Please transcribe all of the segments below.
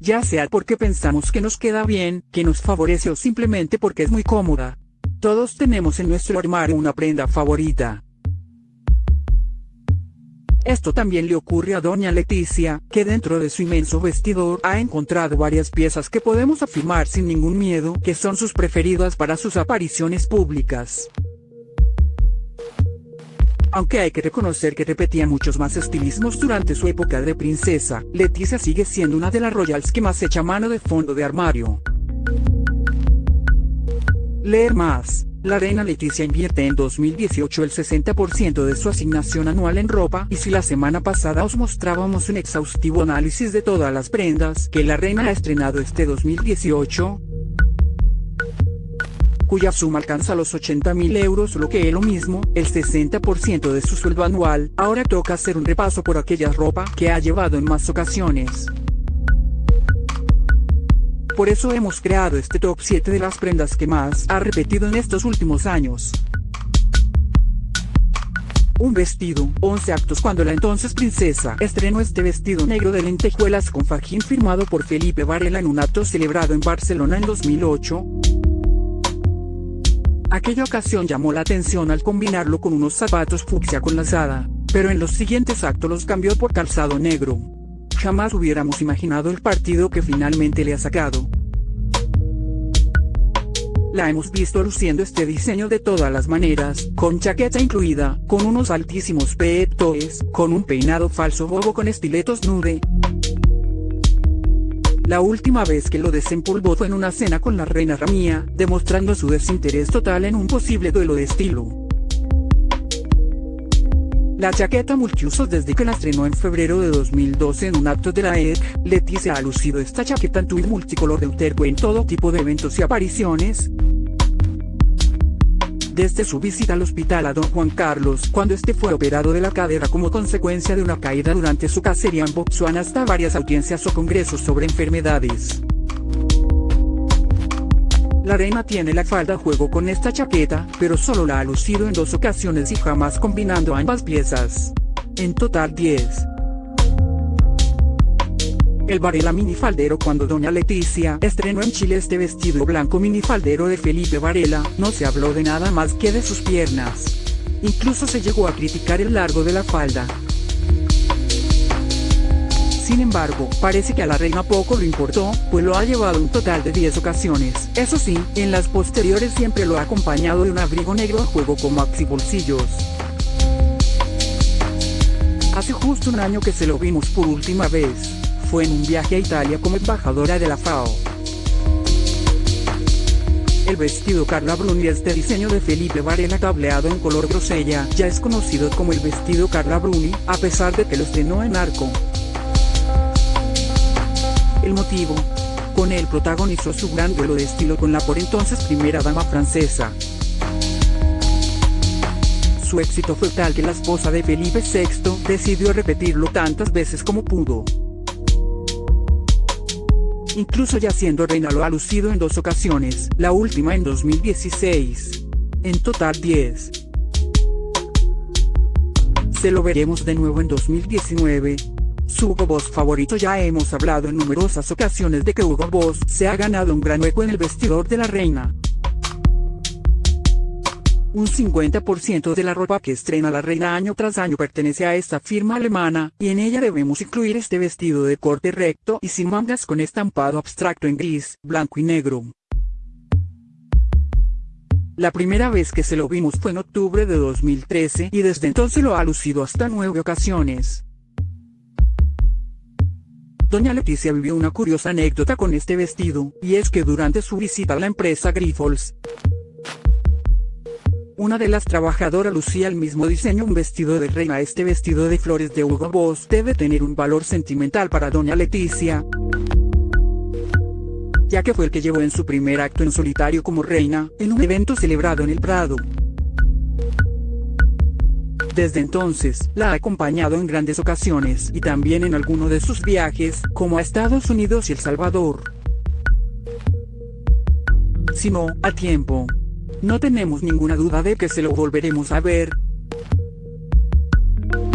ya sea porque pensamos que nos queda bien, que nos favorece o simplemente porque es muy cómoda. Todos tenemos en nuestro armario una prenda favorita. Esto también le ocurre a doña Leticia, que dentro de su inmenso vestidor ha encontrado varias piezas que podemos afirmar sin ningún miedo que son sus preferidas para sus apariciones públicas. Aunque hay que reconocer que repetía muchos más estilismos durante su época de princesa, Leticia sigue siendo una de las royals que más echa mano de fondo de armario. Leer más. La reina Leticia invierte en 2018 el 60% de su asignación anual en ropa y si la semana pasada os mostrábamos un exhaustivo análisis de todas las prendas que la reina ha estrenado este 2018, cuya suma alcanza los 80 mil euros lo que es lo mismo, el 60% de su sueldo anual, ahora toca hacer un repaso por aquella ropa que ha llevado en más ocasiones. Por eso hemos creado este top 7 de las prendas que más ha repetido en estos últimos años. Un vestido, 11 actos cuando la entonces princesa estrenó este vestido negro de lentejuelas con fajín firmado por Felipe Varela en un acto celebrado en Barcelona en 2008. Aquella ocasión llamó la atención al combinarlo con unos zapatos fucsia con lazada, pero en los siguientes actos los cambió por calzado negro. Jamás hubiéramos imaginado el partido que finalmente le ha sacado. La hemos visto luciendo este diseño de todas las maneras, con chaqueta incluida, con unos altísimos petoes, con un peinado falso bobo con estiletos nude, la última vez que lo desempolvó fue en una cena con la reina Ramía, demostrando su desinterés total en un posible duelo de estilo. La chaqueta multiusos desde que la estrenó en febrero de 2012 en un acto de la ED, Leticia ha lucido esta chaqueta en tuit multicolor de Uterco en todo tipo de eventos y apariciones, desde su visita al hospital a don Juan Carlos cuando este fue operado de la cadera como consecuencia de una caída durante su cacería en Botswana hasta varias audiencias o congresos sobre enfermedades. La reina tiene la falda a juego con esta chaqueta, pero solo la ha lucido en dos ocasiones y jamás combinando ambas piezas. En total 10. El Varela minifaldero cuando doña Leticia estrenó en Chile este vestido blanco minifaldero de Felipe Varela, no se habló de nada más que de sus piernas. Incluso se llegó a criticar el largo de la falda. Sin embargo, parece que a la reina poco le importó, pues lo ha llevado un total de 10 ocasiones. Eso sí, en las posteriores siempre lo ha acompañado de un abrigo negro a juego con maxi bolsillos. Hace justo un año que se lo vimos por última vez fue en un viaje a Italia como embajadora de la FAO. El vestido Carla Bruni es de diseño de Felipe Varela tableado en color grosella, ya es conocido como el vestido Carla Bruni, a pesar de que lo estrenó en arco. El motivo. Con él protagonizó su gran duelo de estilo con la por entonces primera dama francesa. Su éxito fue tal que la esposa de Felipe VI decidió repetirlo tantas veces como pudo. Incluso ya siendo reina lo ha lucido en dos ocasiones, la última en 2016. En total 10. Se lo veremos de nuevo en 2019. Su Hugo Boss favorito ya hemos hablado en numerosas ocasiones de que Hugo Boss se ha ganado un gran hueco en el vestidor de la reina. Un 50% de la ropa que estrena la reina año tras año pertenece a esta firma alemana, y en ella debemos incluir este vestido de corte recto y sin mangas con estampado abstracto en gris, blanco y negro. La primera vez que se lo vimos fue en octubre de 2013 y desde entonces lo ha lucido hasta nueve ocasiones. Doña Leticia vivió una curiosa anécdota con este vestido, y es que durante su visita a la empresa Grifols, una de las trabajadoras lucía el mismo diseño un vestido de reina. Este vestido de flores de Hugo Boss debe tener un valor sentimental para doña Leticia, ya que fue el que llevó en su primer acto en solitario como reina, en un evento celebrado en el Prado. Desde entonces, la ha acompañado en grandes ocasiones y también en alguno de sus viajes, como a Estados Unidos y El Salvador. Si no, a tiempo. No tenemos ninguna duda de que se lo volveremos a ver.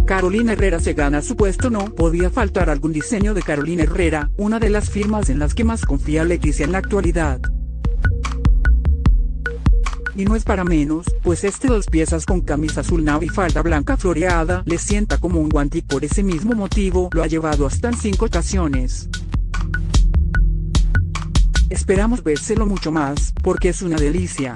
Carolina Herrera se gana su puesto no podía faltar algún diseño de Carolina Herrera, una de las firmas en las que más confía Leticia en la actualidad. Y no es para menos, pues este dos piezas con camisa azul navy y falda blanca floreada le sienta como un guante y por ese mismo motivo lo ha llevado hasta en cinco ocasiones. Esperamos vérselo mucho más, porque es una delicia.